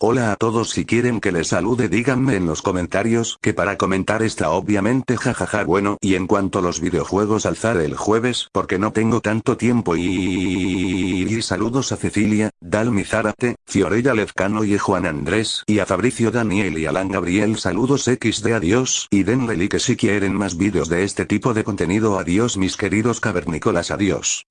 Hola a todos si quieren que les salude díganme en los comentarios que para comentar está obviamente jajaja bueno y en cuanto a los videojuegos alzaré el jueves porque no tengo tanto tiempo y... y saludos a Cecilia, Dalmi Zárate, Fiorella Lezcano y Juan Andrés y a Fabricio Daniel y Alan Gabriel saludos XD adiós y denle like si quieren más vídeos de este tipo de contenido adiós mis queridos cavernícolas adiós.